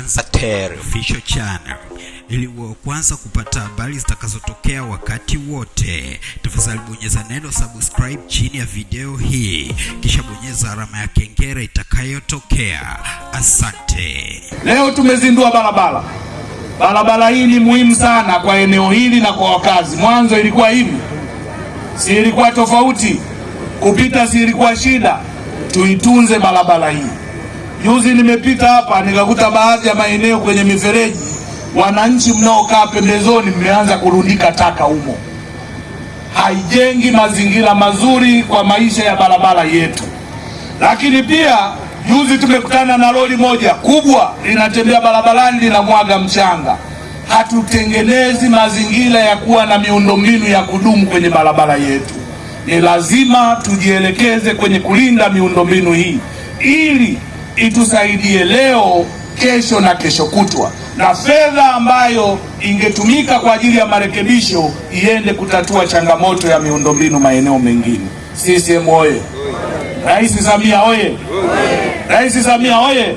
Anza Tere Official Channel ili wa kwanza kupata habari zitakazotokea wakati wote. Tafadhali bonyeza neno subscribe chini ya video hii, kisha bonyeza alama ya kengele itakayotokea. Asante. Leo tumezindua barabara. Barabara hii ni muhimu sana kwa eneo hili na kwa wakazi. Mwanzo ilikuwa hivi, si ilikuwa tofauti, kupita si ilikuwa shida. Tuitunze barabara hii. Juzi nimepita hapa nikakuta baadhi ya maeneo kwenye mifereji, wananchi mnaokaa pembezoni mmeanza kurundika taka humo, haijengi mazingira mazuri kwa maisha ya barabara yetu. Lakini pia juzi tumekutana na lori moja kubwa linatembea barabarani linamwaga mchanga. Hatutengenezi mazingira ya kuwa na miundombinu ya kudumu kwenye barabara yetu. Ni lazima tujielekeze kwenye kulinda miundombinu hii ili itusaidie leo, kesho na kesho kutwa, na fedha ambayo ingetumika kwa ajili ya marekebisho iende kutatua changamoto ya miundombinu maeneo mengine. CCM oye! Rais Samia oye! Rais Samia oye!